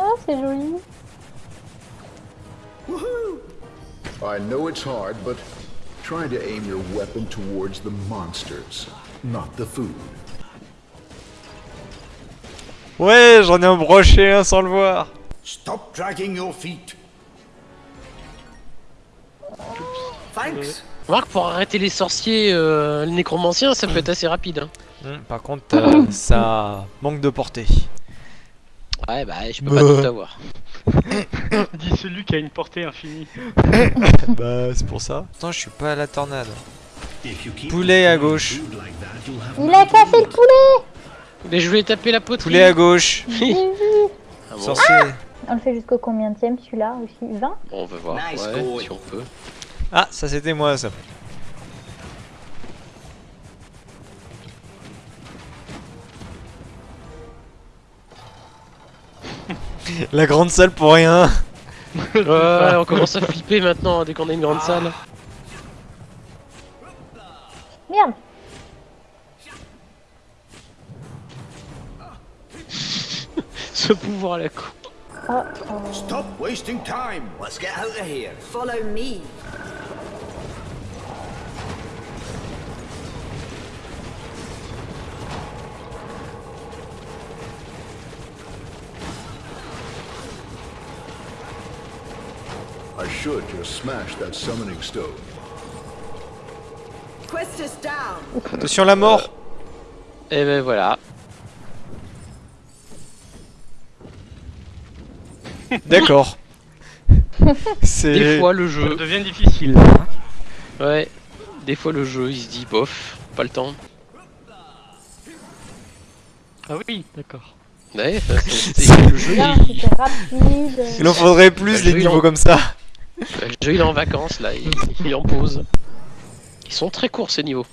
Oh, c'est joli. I know it's hard, but try to aim your weapon towards the monsters, not the food. Ouais, j'en ai embroché un sans le voir. Stop dragging your feet. Thanks. Remarque, pour arrêter les sorciers, euh, le nécromancien, ça peut être assez rapide. Hein. Hum, par contre, euh, ça manque de portée. Ouais, bah, je peux pas tout avoir. Dit celui qui a une portée infinie. bah, c'est pour ça. Attends, je suis pas à la tornade. Poulet à gauche. Il a cassé le poulet Mais je voulais taper la poterie. Poulet à gauche. Ah bon Sorcier. On le fait jusqu'au combien celui-là aussi? 20 Bon, on va voir. Nice ouais, going. si on peut. Ah, ça c'était moi ça. La grande salle pour rien. Ouais, on commence à flipper maintenant dès qu'on a une grande salle. Merde Ce pouvoir à la con. Oh, oh. Stop wasting time. Let's get out of here. Follow me. I should just smash that summoning stone. Quest us down. Attention la mort. Et ben voilà. D'accord. Des C'est. fois le Ça jeu. devient difficile. hein. Ouais. Des fois le jeu, il se dit bof, pas le temps. Ah oui, d'accord. Ouais, euh, c'est- le jeu, il, en faudrait plus Bah, les niveaux comme ça. Le jeu, il est en vacances là, il, il est en pause. Ils sont très courts ces niveaux.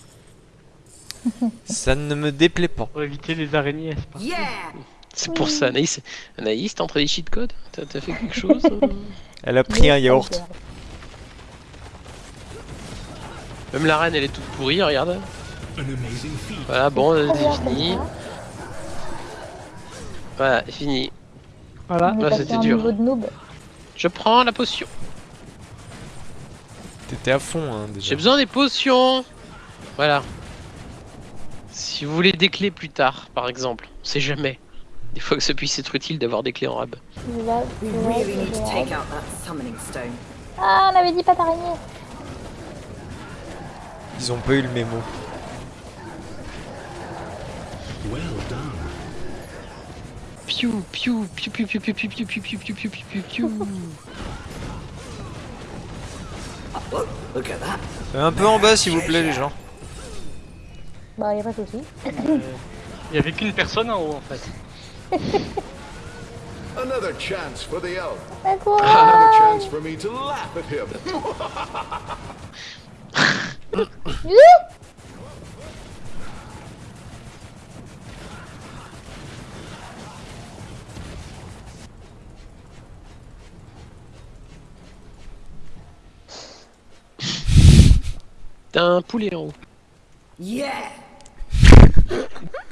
Ça ne me déplaît pas. Pour éviter les araignées, c'est pas. Yeah. C'est pour ça, Anaïs. Anaïs, t'es entré des cheat codes T'as t'as fait quelque chose euh Elle a pris un yaourt. Même la reine, elle est toute pourrie, regarde. Voilà, bon, c'est fini. Voilà, fini. Voilà. Là, c'était dur. niveau de noob. Je prends la potion. T'étais à fond hein, déjà. J'ai besoin des potions. Voilà. Si vous voulez des clés plus tard, par exemple, on sait jamais. Des fois que ça puisse être utile d'avoir des clés en rab. Ah, on avait dit pas d'araignée. Ils ont pas eu le mémo. Piou, piou, piou, piou, piou, piou, piou, piou, piou, piou, piou, piou, piou, piou, piou. Look, look at that. Un peu en bas s'il vous plaît les gens. Bah, y a pas de soucis. Il y avait qu'une personne en haut en fait. Another chance for the elf. Another chance for me to laugh at him. T'as un poulet en haut. Yeah.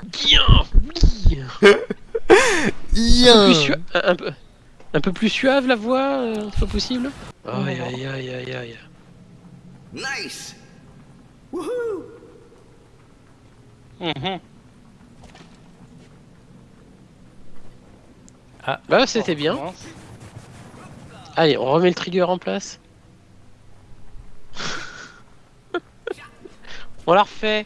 Bien, oui. Un peu, plus sua- un, peu, un peu plus suave la voix, euh, pas possible Aïe aïe aïe aïe aïe. Nice. Woohoo. Mhm. Bah c'était bien. Allez, on remet le trigger en place. On la refait.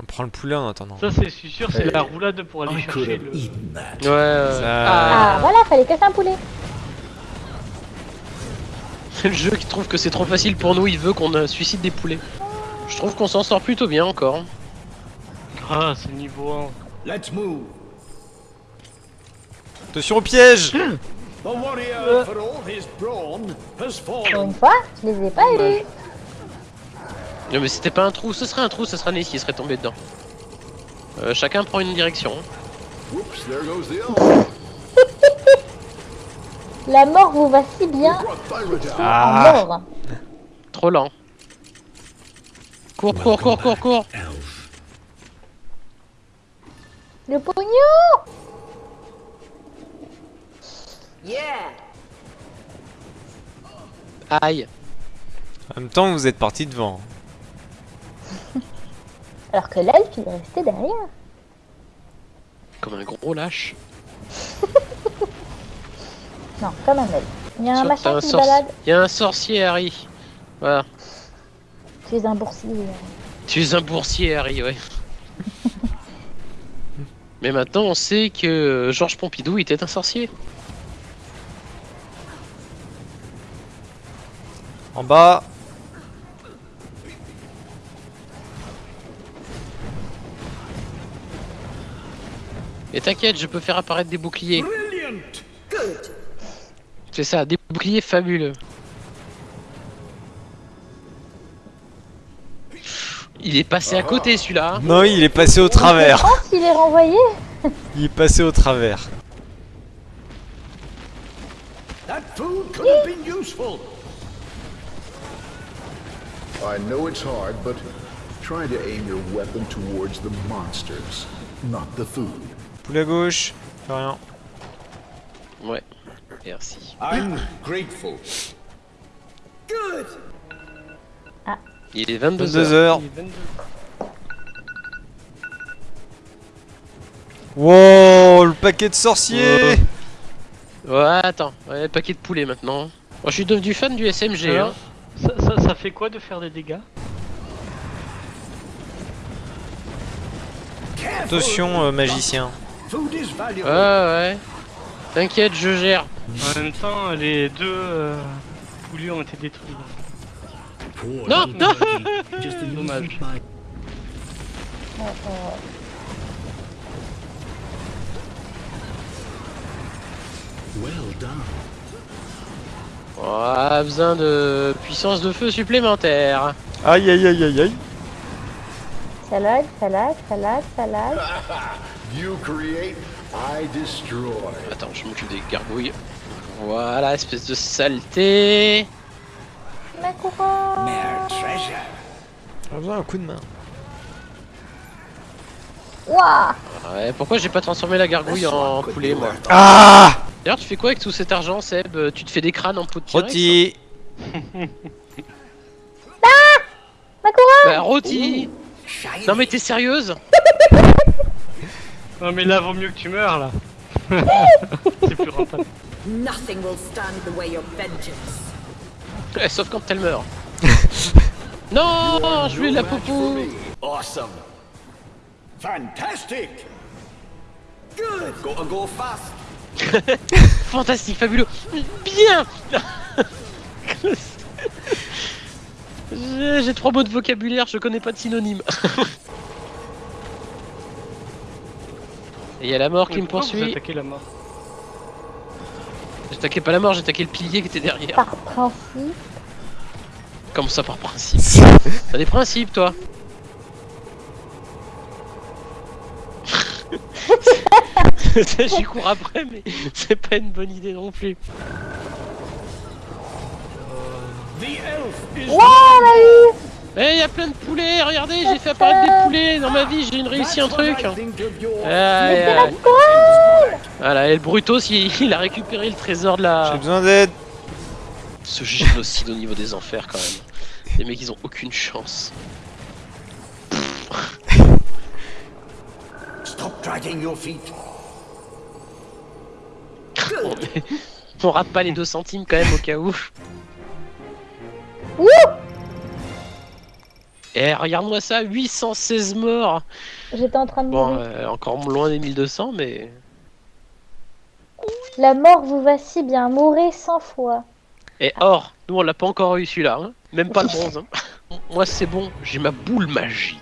On prend le poulet en attendant. Ça c'est je suis sûr, c'est la roulade pour aller chercher le. Ouais. euh, Ah, voilà, fallait casser un poulet. C'est le jeu qui trouve que c'est trop facile pour nous, il veut qu'on euh, suicide des poulets. Je trouve qu'on s'en sort plutôt bien encore. Ah, c'est niveau 1. Let's move. Attention au piège The warrior, for all his brawn, has Pour fallen. une fois, je les ai pas eus. Non mais c'était pas un trou, ce serait un trou, ce serait Ness qui serait tombé dedans. Euh, chacun prend une direction. Oops, there goes the elf. La mort vous va si bien. Ah mort. Trop lent. Cours, cours, cours, cours, cours Le pognon Yeah. Aïe. En même temps, vous êtes parti devant. Alors que l'elfe, il est resté derrière. Comme un gros lâche. Non, comme un elfe. Il y a un machin un qui sorci- balade. Il y a un sorcier, Harry. Voilà. Tu es un boursier. Tu es un boursier, Harry, ouais. Mais maintenant, on sait que Georges Pompidou était un sorcier. En bas. Et t'inquiète, je peux faire apparaître des boucliers. C'est ça, des boucliers fabuleux. Il est passé à côté celui-là. hein. Non, il est passé au travers. S'il est renvoyé Il est passé au travers. That food could have been useful. I know it's hard, but try to aim your weapon towards the monsters, not the food. Poulet à gauche. Fait rien. Ouais. Merci. I'm grateful. Good. Il est 22 22 heures. heures. Il est 22. Wow, le paquet de sorciers. Ouais, attends. Ouais, paquet de poulet maintenant. Moi, je suis devenu fan du SMG. Hein. Ça, ça, ça fait quoi de faire des dégâts Attention, euh, magicien. Ouais, ouais. T'inquiète, je gère. En même temps, les deux euh, poulets ont été détruits. Non, non Dommage. On a besoin de puissance de feu supplémentaire. Aïe aïe aïe aïe aïe. Salade, salade, salade, salade. You create, I destroy. Attends, je m'occupe des gargouilles. Voilà, espèce de saleté. Ma couronne treasure. J'ai besoin d'un coup de main. Ouah Ouais, pourquoi j'ai pas transformé la gargouille en poulet, moi Ah D'ailleurs, tu fais quoi avec tout cet argent, Seb Euh, Tu te fais des crânes en peau de Rôti. Ma couronne Bah, rôti Non mais t'es sérieuse Non mais là, vaut mieux que tu meurs là. C'est plus rentable. Nothing will stand the way of vengeance. Eh, Sauf quand elle meurt. non Je voulais la popo Awesome. Fantastic. Good. Gotta go fast. Fantastique, fabuleux Bien J'ai j'ai trois mots de vocabulaire, je connais pas de synonyme. Et il y a la mort qui Mais me poursuit. attaquez la mort J'attaquais pas la mort, j'attaquais le pilier qui était derrière. Par principe. Comme ça par principe? T'as des principes toi? J'y cours après mais c'est pas une bonne idée non plus. The elf is Ouah, on a eu Eh y a plein de poulets, regardez j'ai fait apparaître des poulets dans ma vie, j'ai une réussi un truc. Ma aïe. couronne Voilà, et le Brutos il, il a récupéré le trésor de J'ai la... besoin d'aide. Ce génocide au niveau des enfers quand même. Les mecs ils ont aucune chance. Stop dragging your feet. On, rate pas les 2 centimes quand même au cas où. Ouh Eh regarde-moi ça, 816 morts J'étais en train de Bon, mourir. euh, encore loin des 1200 mais... La mort vous va si bien, mourrez 100 fois. Et or, nous on l'a pas encore eu celui-là, hein. même pas le bronze. hein. Moi c'est bon, j'ai ma boule magique.